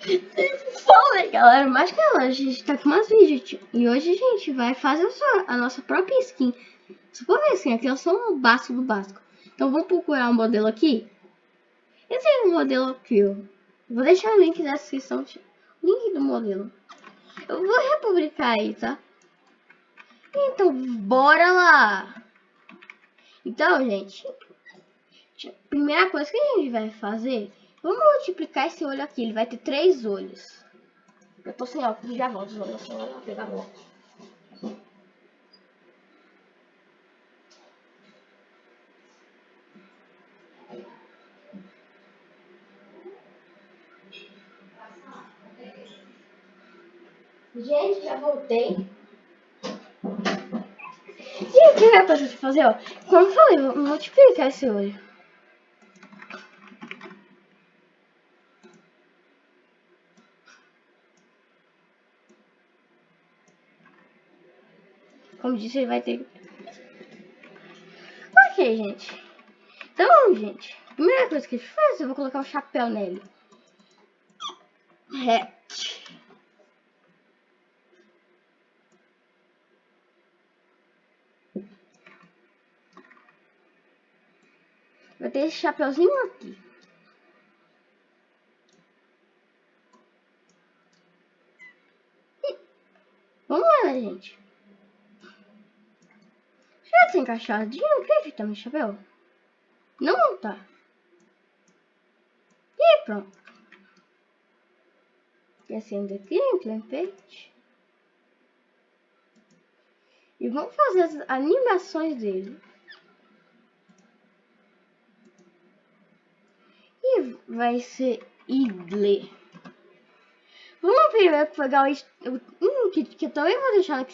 Fala galera, mais que ela, a gente tá com mais vídeos e hoje a gente vai fazer a nossa própria skin. Ver assim, aqui é só um básico do básico. Então vamos procurar um modelo aqui. Esse é um modelo aqui, ó. Vou deixar o link na descrição, link do modelo. Eu vou republicar aí, tá? Então, bora lá! Então, gente, primeira coisa que a gente vai fazer, vamos multiplicar esse olho aqui, ele vai ter três olhos. Eu tô sem óculos, já volto, vou pegar óculos. Gente, já voltei. E o que pra gente fazer, ó? Como eu falei, multiplicar esse olho. Como disse, ele vai ter... Ok, gente. Então, gente, a primeira coisa que a gente faz, eu vou colocar o um chapéu nele. É. Vai ter esse chapeuzinho aqui. E... Vamos lá, né, gente. Já tá encaixadinho? O que tá no chapéu? Não tá. E pronto. Descendo aqui, template. E vamos fazer as animações dele. vai ser Idle. Vamos primeiro pegar o, um kit que eu também vou deixar na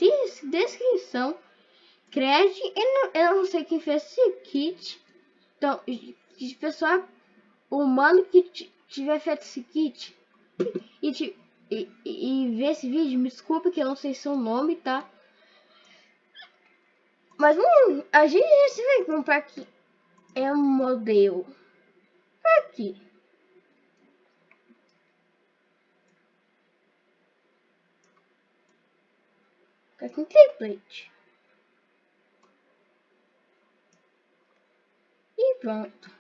descrição. Cred, eu não, eu não sei quem fez esse kit. Então, pessoal humano que tiver feito esse kit e, e, e, ver esse vídeo, me desculpe que eu não sei seu nome, tá? Mas a gente vai comprar aqui é um modelo aqui. Fica com template. E pronto.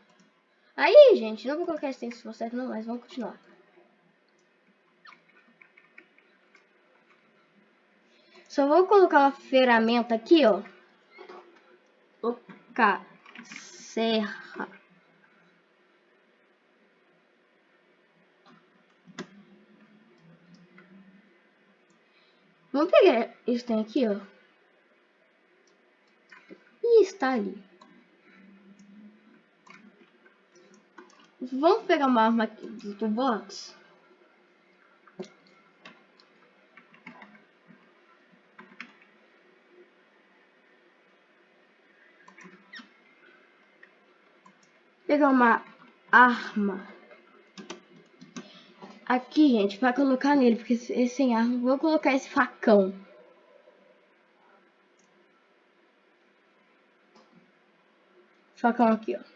Aí, gente, não vou colocar esse texto certo não, mas vamos continuar. Só vou colocar uma ferramenta aqui, ó. Colocar serra. Vamos pegar isso tem aqui, ó. E está ali. Vamos pegar uma arma aqui do box. Pegar uma arma Aqui, gente, pra colocar nele, porque esse sem arma, vou colocar esse facão. Facão aqui, ó.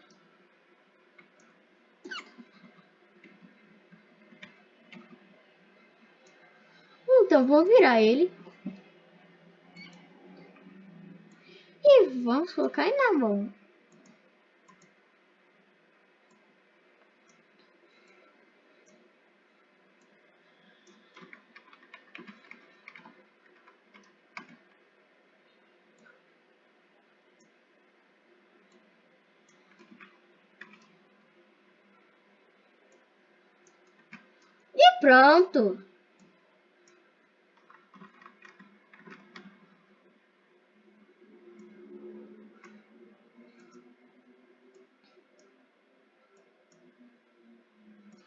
Então, vou virar ele. E vamos colocar ele na mão. pronto.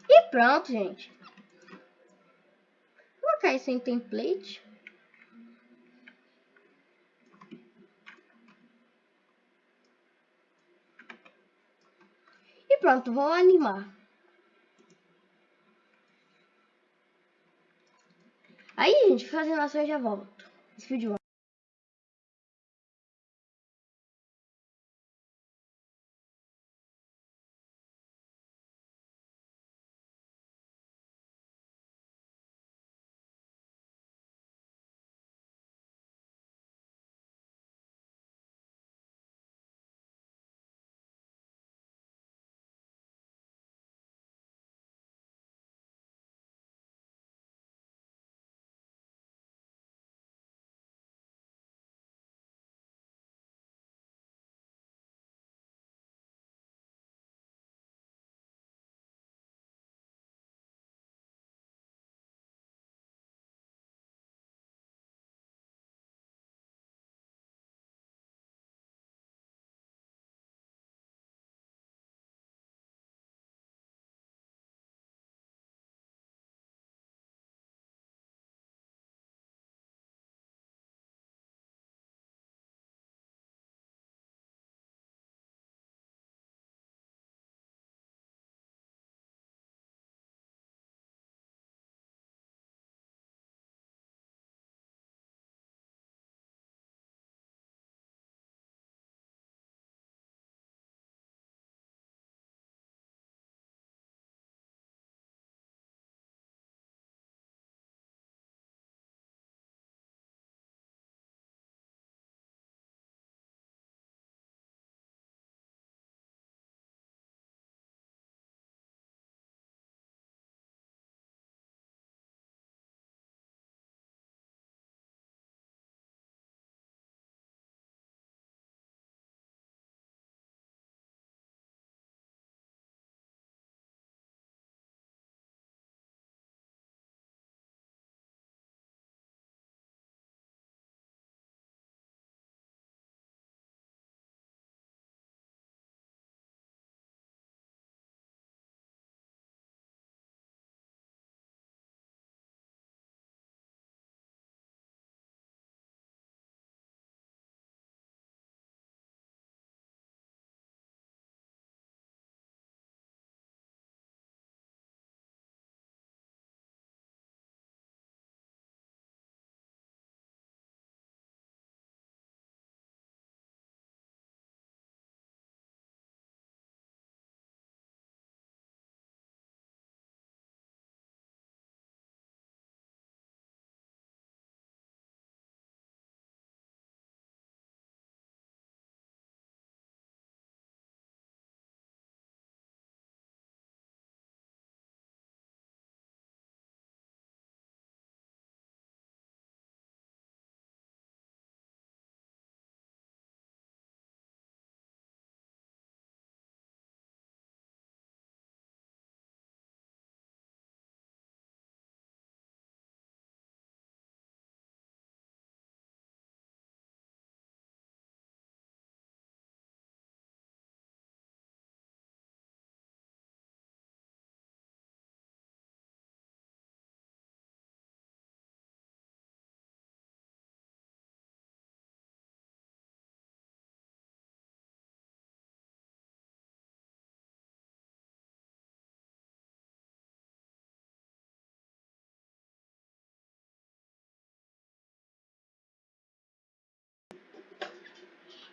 E pronto, gente. Vou colocar isso em template. E pronto, vou animar. Aí, gente, fazendo assim eu já volto. Esse vídeo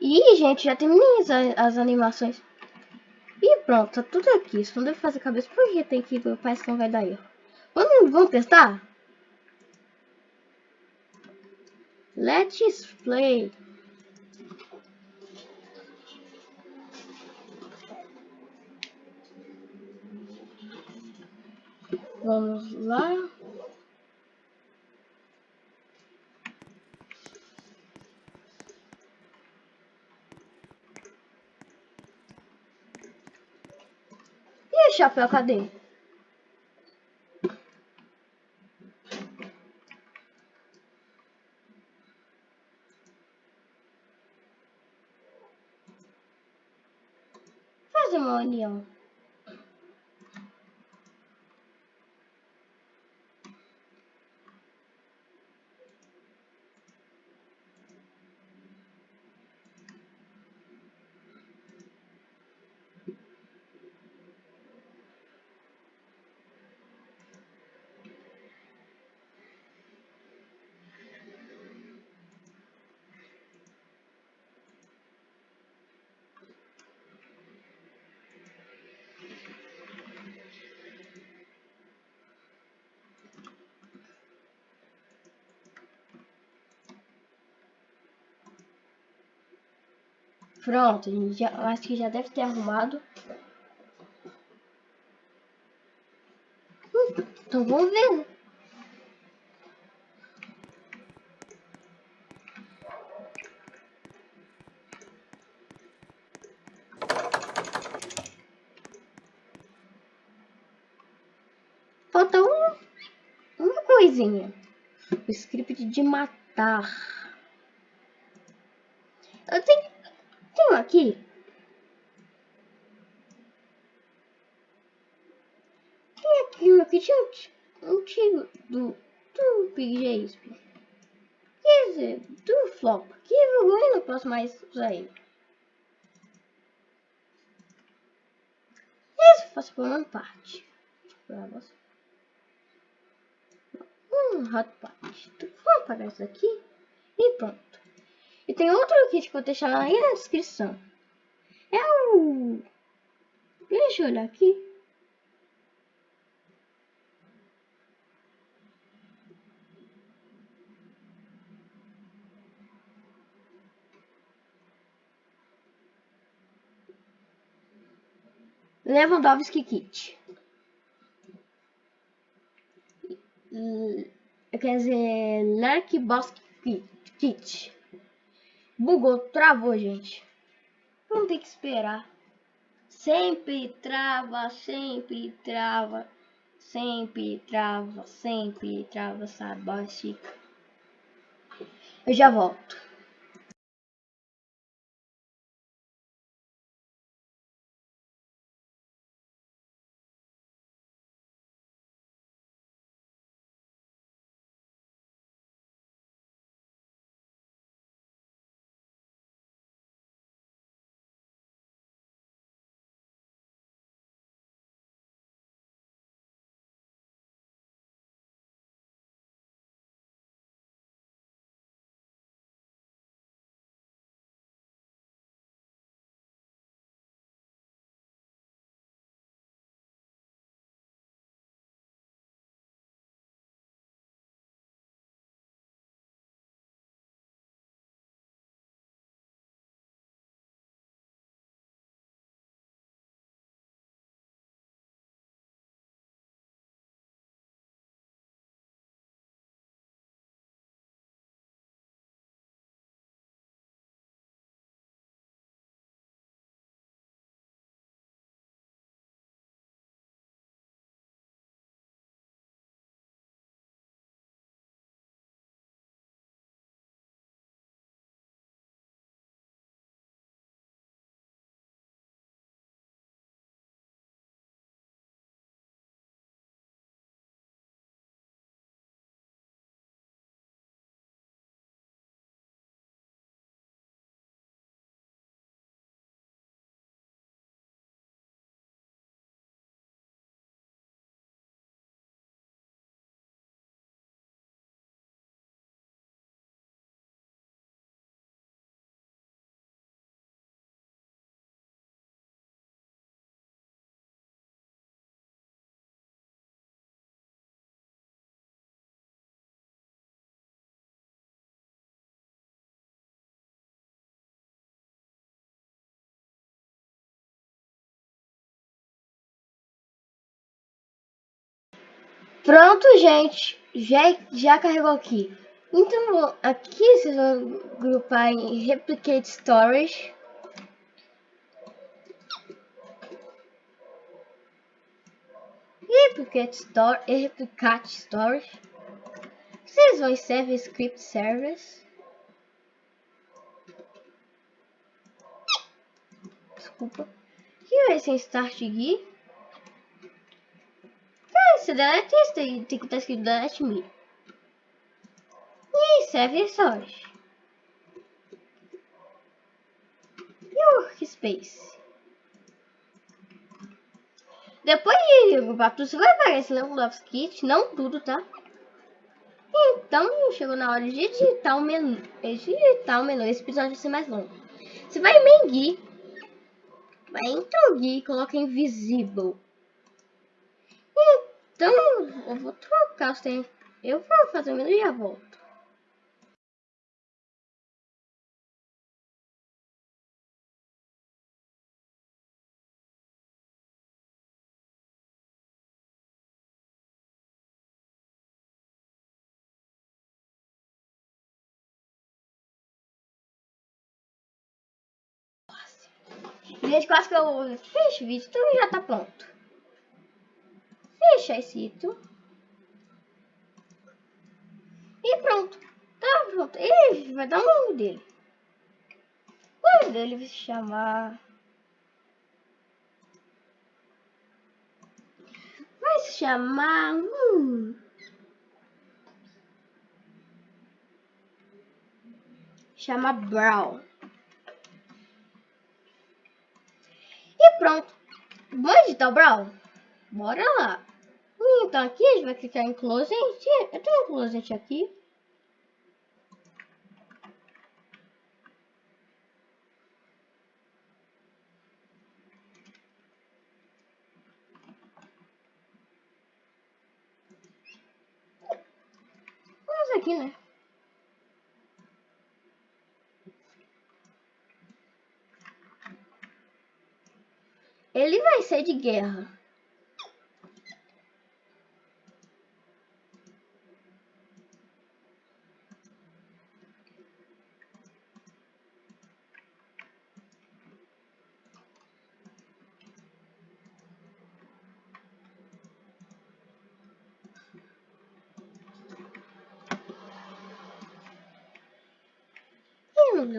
E, gente, já terminei as, as animações. E pronto, tá tudo aqui. Só não deve fazer cabeça porque tem que parece que não vai dar erro. Vamos, vamos testar? Let's play. Vamos lá. Chapéu, cadê? Fazer uma união. Pronto, a gente já, acho que já deve ter arrumado. Hum, então vamos ver. Falta um, uma coisinha. O script de matar. Eu tenho tem aqui. Tem aqui tinha um antigo do, do Big J. Quer dizer, do Flop. Que vergonha, não posso mais usar ele. Isso faço por uma parte. Um hot pot. Vamos apagar isso aqui. E pronto. E tem outro kit que eu vou deixar aí na descrição. É o... Deixa eu olhar aqui. Lewandowski Kit. Quer dizer, Lerk Boss Kit. Bugou, travou, gente. Vamos ter que esperar. Sempre trava, sempre trava. Sempre trava, sempre trava, sabe? Eu já volto. Pronto, gente. Já, já carregou aqui. Então, aqui vocês vão grupar em Replicate Storage. Replicate Store e Replicate Storage. Vocês vão em Save Script Service. Desculpa. Aqui vai ser Start Guide. Se delete isso, tem, tem que estar escrito delete me. E serve source. E workspace. Depois de agrupar tudo, você vai esse Level Kit, não tudo, tá? Então, chegou na hora de digitar o menu. Digitar o menu, esse episódio vai ser mais longo. Você vai em Mengi, vai em Trogi e coloca Invisible. Então, eu vou trocar os. Eu vou fazer o menu e já volto. Gente, quase que eu o vídeo, então já tá pronto. Fecha esse item. E pronto. Tá pronto. Ele vai dar o nome dele. O nome dele vai se chamar... Vai se chamar... Hum, chama Brown. E pronto. Vamos editar o Brawl? Bora lá. Então aqui a gente vai clicar em Closet. Eu tenho um Closet aqui. Vamos aqui, né? Ele vai ser de guerra.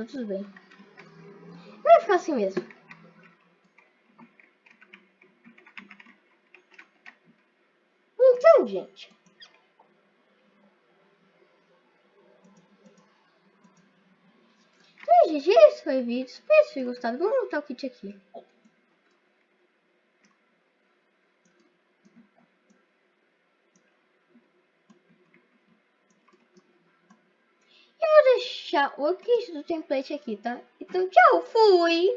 Deus, tudo bem. Vai ficar assim mesmo. Então, gente, esse foi o vídeo. Espero que vocês gostado. Vamos montar o kit aqui. Eu vou deixar o kit do template aqui, tá? Então, tchau, fui!